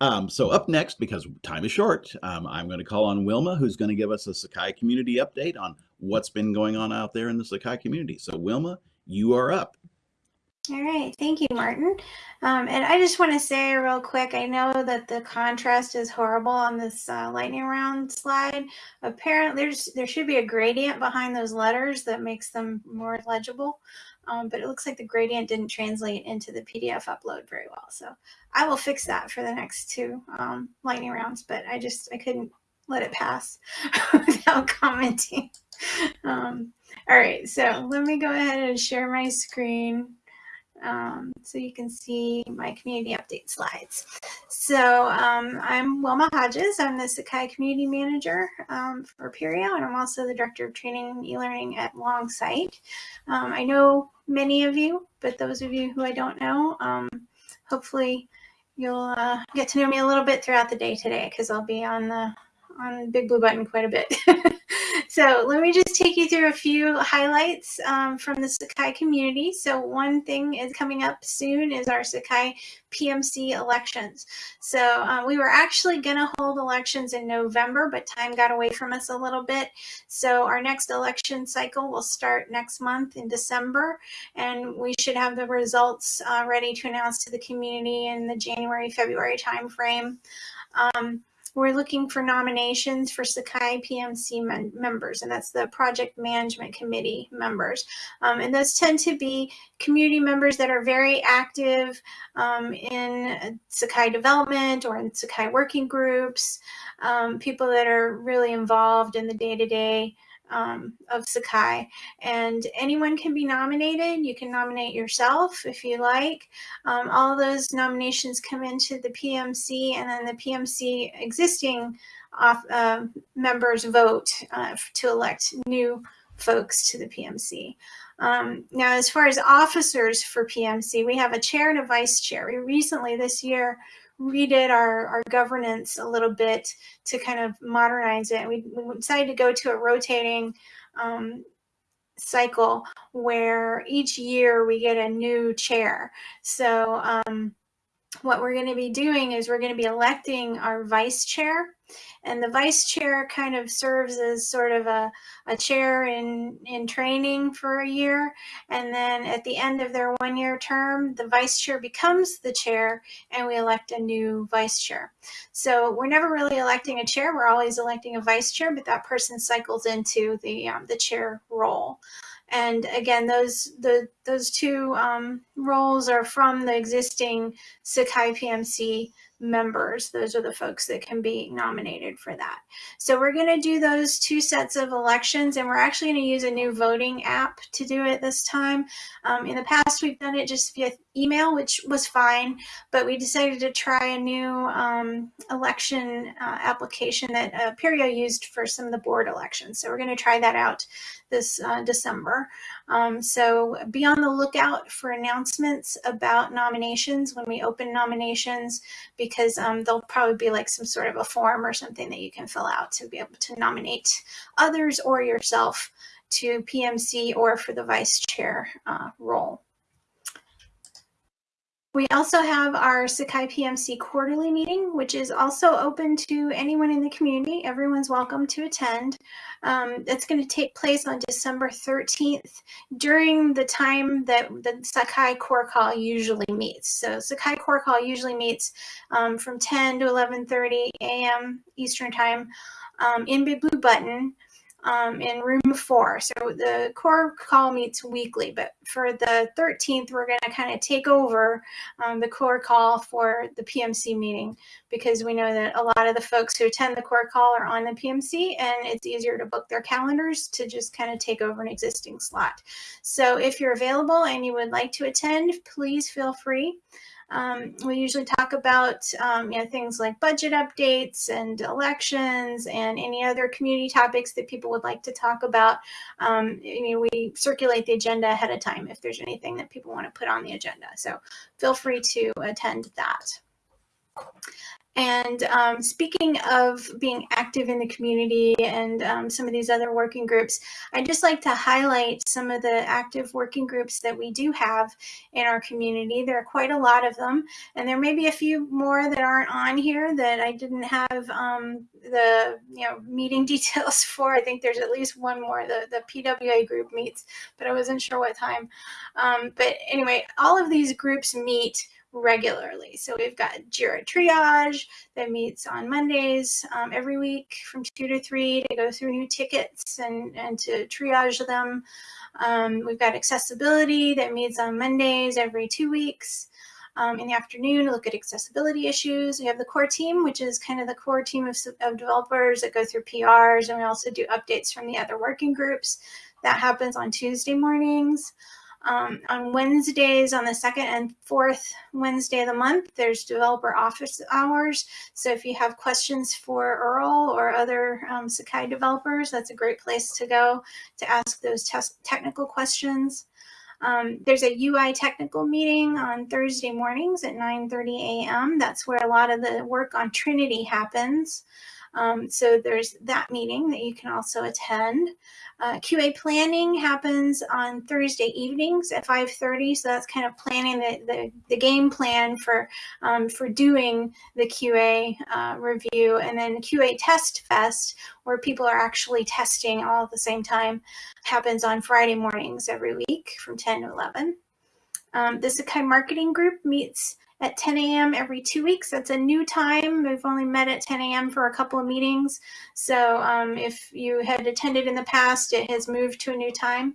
Um, so up next, because time is short, um, I'm going to call on Wilma, who's going to give us a Sakai community update on what's been going on out there in the Sakai community. So Wilma, you are up. All right, thank you, Martin. Um, and I just want to say real quick, I know that the contrast is horrible on this uh, lightning round slide. Apparently, there's there should be a gradient behind those letters that makes them more legible. Um, but it looks like the gradient didn't translate into the PDF upload very well. So I will fix that for the next two um, lightning rounds, but I just, I couldn't let it pass without commenting. Um, all right, so let me go ahead and share my screen um, so you can see my community update slides. So um, I'm Wilma Hodges. I'm the Sakai Community Manager um, for Apereo, and I'm also the Director of Training and E-Learning at Longsight. Um, I know many of you, but those of you who I don't know, um, hopefully you'll uh, get to know me a little bit throughout the day today because I'll be on the on Big Blue Button quite a bit. so let me just take you through a few highlights um, from the Sakai community. So one thing is coming up soon is our Sakai PMC elections. So uh, we were actually going to hold elections in November, but time got away from us a little bit. So our next election cycle will start next month in December, and we should have the results uh, ready to announce to the community in the January, February timeframe. Um, we're looking for nominations for Sakai PMC members, and that's the Project Management Committee members. Um, and those tend to be community members that are very active um, in Sakai development or in Sakai working groups, um, people that are really involved in the day-to-day -day um, of Sakai. And anyone can be nominated. You can nominate yourself if you like. Um, all those nominations come into the PMC and then the PMC existing off, uh, members vote uh, to elect new folks to the PMC. Um, now, as far as officers for PMC, we have a chair and a vice chair. We recently this year redid our, our governance a little bit to kind of modernize it. We, we decided to go to a rotating um, cycle where each year we get a new chair. So um, what we're going to be doing is we're going to be electing our vice chair and the vice chair kind of serves as sort of a, a chair in, in training for a year. And then at the end of their one year term, the vice chair becomes the chair and we elect a new vice chair. So we're never really electing a chair. We're always electing a vice chair, but that person cycles into the, um, the chair role. And again, those the those two um, roles are from the existing Sakai PMC members. Those are the folks that can be nominated for that. So we're going to do those two sets of elections and we're actually going to use a new voting app to do it this time. Um, in the past, we've done it just via email, which was fine, but we decided to try a new um, election uh, application that uh, Apereo used for some of the board elections. So we're going to try that out this uh, December. Um, so be on the lookout for announcements about nominations when we open nominations, because um, there'll probably be like some sort of a form or something that you can fill out to be able to nominate others or yourself to PMC or for the vice chair uh, role. We also have our Sakai PMC quarterly meeting, which is also open to anyone in the community. Everyone's welcome to attend. Um, it's going to take place on December 13th during the time that the Sakai Core Call usually meets. So Sakai Core Call usually meets um, from 10 to 11.30 a.m. Eastern Time um, in Big Blue Button um, in room four. So the core call meets weekly, but for the 13th, we're going to kind of take over um, the core call for the PMC meeting because we know that a lot of the folks who attend the core call are on the PMC and it's easier to book their calendars to just kind of take over an existing slot. So if you're available and you would like to attend, please feel free. Um, we usually talk about um, you know, things like budget updates and elections and any other community topics that people would like to talk about. Um, you know, we circulate the agenda ahead of time if there's anything that people want to put on the agenda. So feel free to attend that. And um, speaking of being active in the community and um, some of these other working groups, I'd just like to highlight some of the active working groups that we do have in our community. There are quite a lot of them, and there may be a few more that aren't on here that I didn't have um, the you know meeting details for. I think there's at least one more. The the PWA group meets, but I wasn't sure what time. Um, but anyway, all of these groups meet regularly. So we've got JIRA Triage that meets on Mondays um, every week from 2 to 3 to go through new tickets and, and to triage them. Um, we've got Accessibility that meets on Mondays every two weeks. Um, in the afternoon to look at accessibility issues. We have the core team, which is kind of the core team of, of developers that go through PRs, and we also do updates from the other working groups. That happens on Tuesday mornings. Um, on Wednesdays, on the second and fourth Wednesday of the month, there's developer office hours. So if you have questions for Earl or other um, Sakai developers, that's a great place to go to ask those technical questions. Um, there's a UI technical meeting on Thursday mornings at 9.30 a.m. That's where a lot of the work on Trinity happens. Um, so there's that meeting that you can also attend. Uh, QA planning happens on Thursday evenings at 5.30. So that's kind of planning the, the, the game plan for, um, for doing the QA uh, review. And then QA Test Fest, where people are actually testing all at the same time, happens on Friday mornings every week from 10 to 11. Um, the Sakai Marketing Group meets at 10 a.m. every two weeks. That's a new time. We've only met at 10 a.m. for a couple of meetings. So um, if you had attended in the past, it has moved to a new time.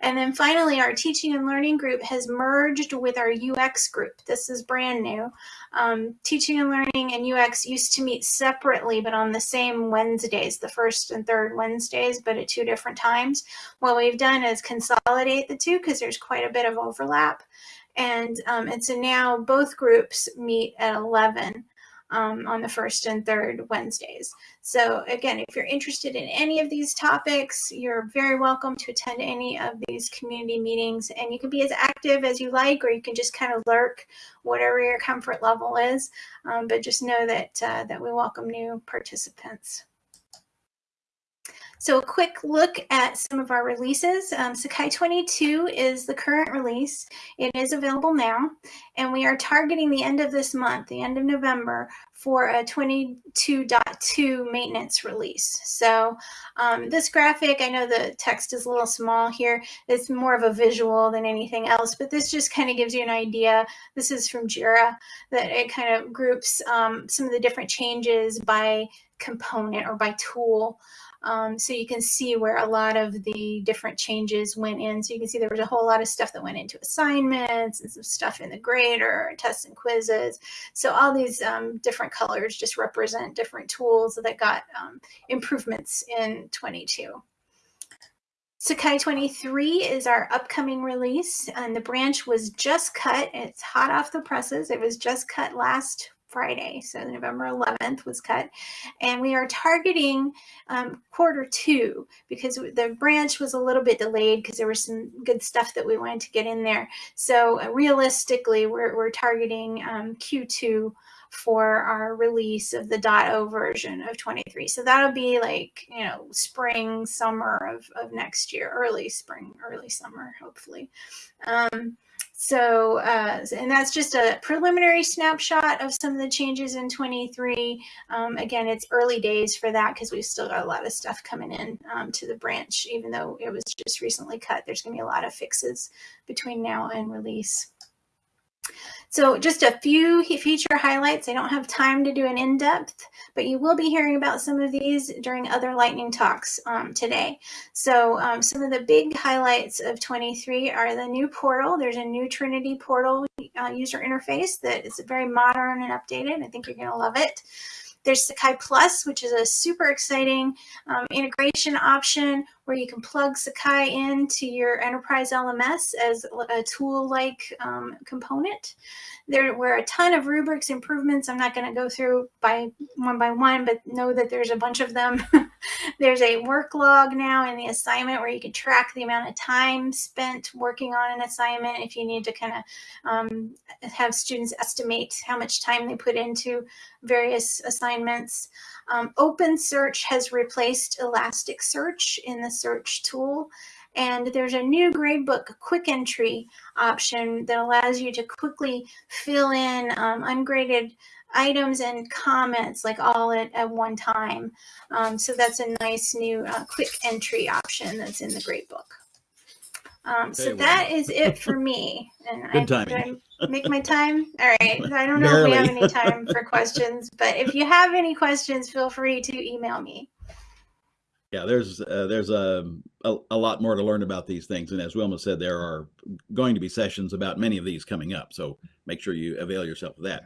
And then finally, our teaching and learning group has merged with our UX group. This is brand new. Um, teaching and learning and UX used to meet separately, but on the same Wednesdays, the first and third Wednesdays, but at two different times. What we've done is consolidate the two because there's quite a bit of overlap. And, um, and so now both groups meet at 11 um, on the first and third Wednesdays. So again, if you're interested in any of these topics, you're very welcome to attend any of these community meetings and you can be as active as you like, or you can just kind of lurk whatever your comfort level is. Um, but just know that, uh, that we welcome new participants. So a quick look at some of our releases. Um, Sakai 22 is the current release. It is available now, and we are targeting the end of this month, the end of November, for a 22.2 maintenance release. So um, this graphic, I know the text is a little small here. It's more of a visual than anything else, but this just kind of gives you an idea. This is from JIRA, that it kind of groups um, some of the different changes by component or by tool. Um, so you can see where a lot of the different changes went in. So you can see there was a whole lot of stuff that went into assignments and some stuff in the grader, tests and quizzes. So all these um, different colors just represent different tools that got um, improvements in 22. Sakai 23 is our upcoming release and the branch was just cut. It's hot off the presses. It was just cut last Friday, so November 11th was cut. And we are targeting um, quarter two because the branch was a little bit delayed because there was some good stuff that we wanted to get in there. So uh, realistically, we're, we're targeting um, Q2 for our release of the dot .o version of 23. So that'll be like, you know, spring, summer of, of next year, early spring, early summer, hopefully. Um, so, uh, and that's just a preliminary snapshot of some of the changes in 23. Um, again, it's early days for that because we've still got a lot of stuff coming in um, to the branch, even though it was just recently cut. There's going to be a lot of fixes between now and release. So just a few feature highlights. I don't have time to do an in-depth, but you will be hearing about some of these during other lightning talks um, today. So um, some of the big highlights of 23 are the new portal. There's a new Trinity portal uh, user interface that is very modern and updated. I think you're going to love it. There's Sakai Plus, which is a super exciting um, integration option where you can plug Sakai into your enterprise LMS as a tool-like um, component. There were a ton of rubrics improvements. I'm not going to go through by one by one, but know that there's a bunch of them. there's a work log now in the assignment where you can track the amount of time spent working on an assignment if you need to kind of um, have students estimate how much time they put into various assignments. Um, OpenSearch has replaced Elasticsearch in the search tool. And there's a new gradebook quick entry option that allows you to quickly fill in um, ungraded items and comments like all at, at one time. Um, so that's a nice new uh, quick entry option that's in the gradebook. Um, so that is it for me. And I, Good timing. did I make my time? All right. I don't know if we have any time for questions, but if you have any questions, feel free to email me. Yeah, there's uh, there's a, a a lot more to learn about these things, and as Wilma said, there are going to be sessions about many of these coming up. So make sure you avail yourself of that.